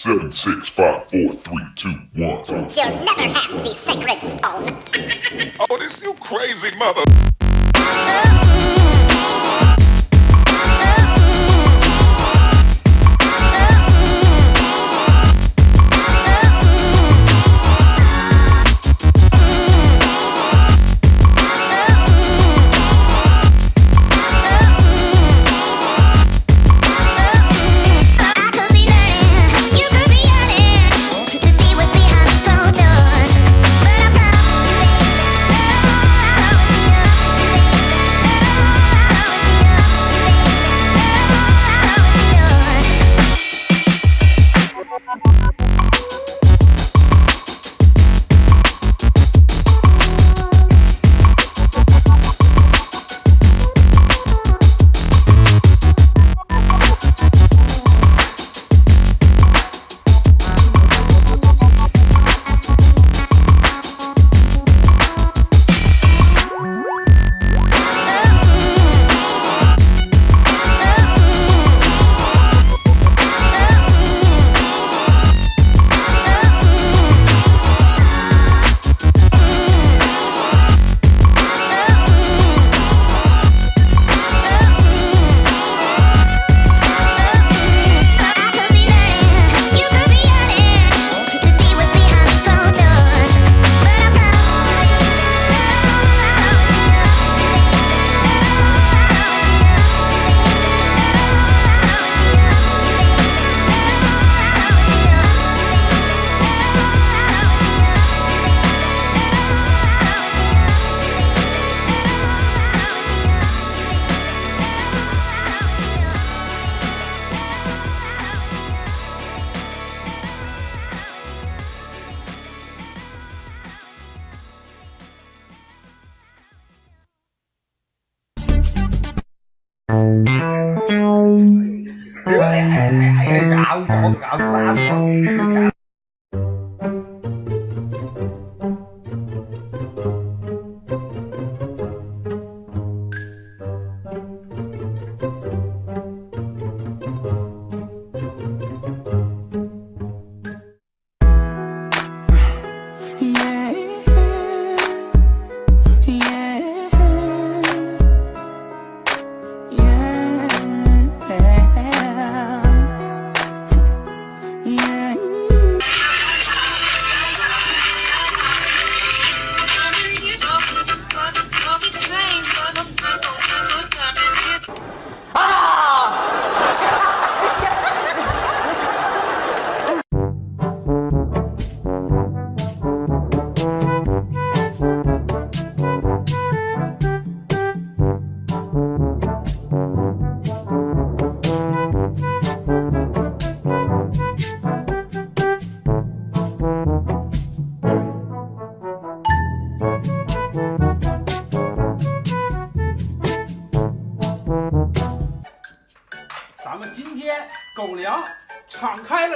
Seven, six, five, four, three, two, one. You'll never have the sacred stone. Oh, this you crazy mother. Oh,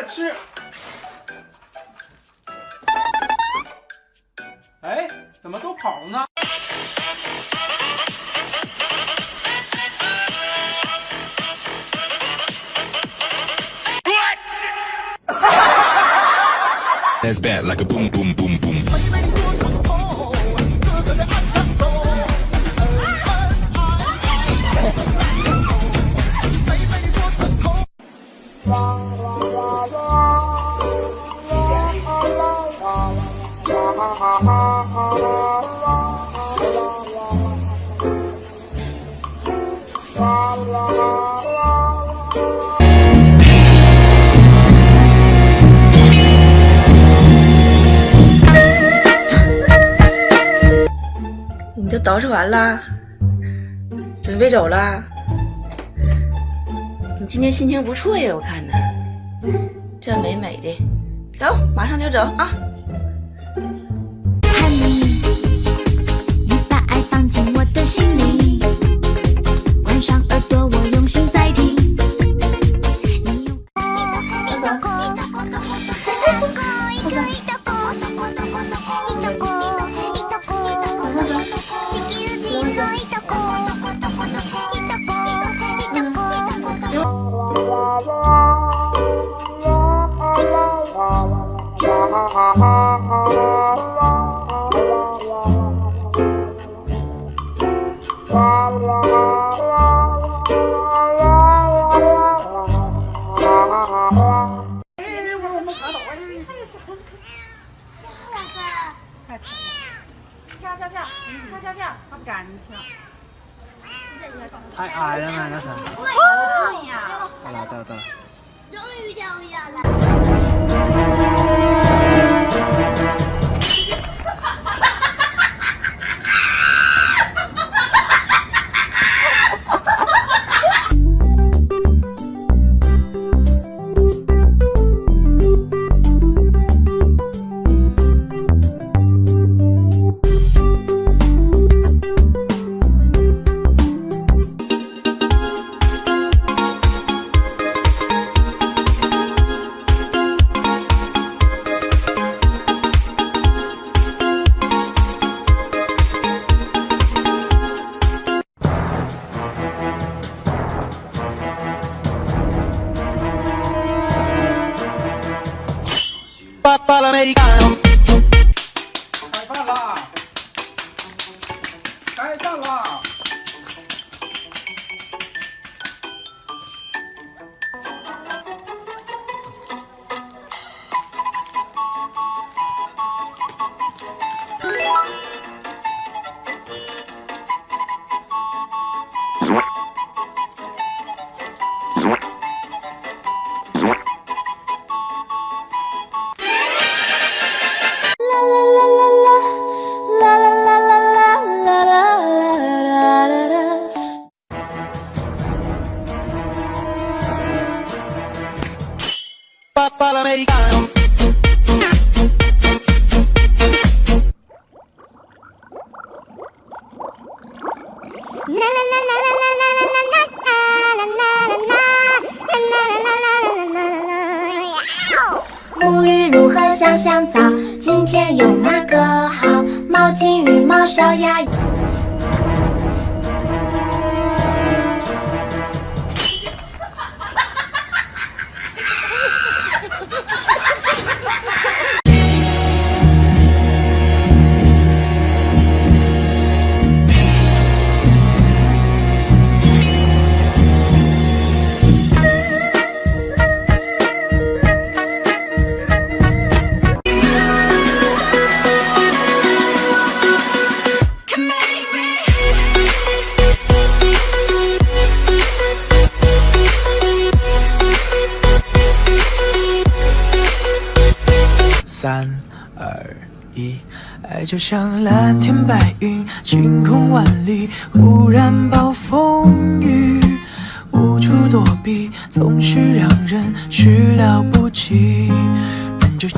吃。哎，怎么都跑了呢？That's bad like a boom boom boom boom. 捯饬完了，准备走了。你今天心情不错呀，我看呢，这美美的，走，马上就走啊！太矮了嘛，那是。了，到了，到了。终于跳下来。啦啦沐浴如何香香皂？今天用哪个好？毛巾、浴帽、小鸭。爱就像蓝天白云，晴空万里，忽然暴风雨，无处躲避，总是让人始料不及。人就。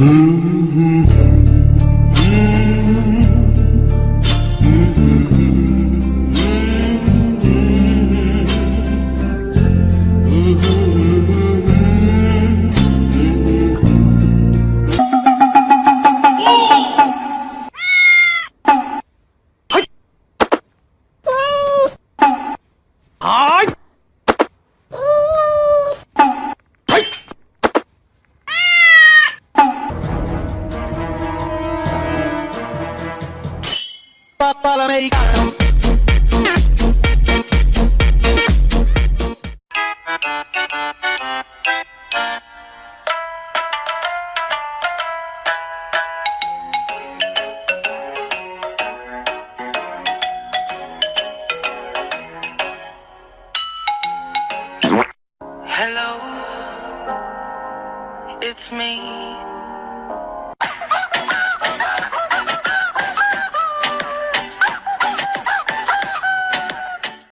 Ooh. americano. Hello, it's me.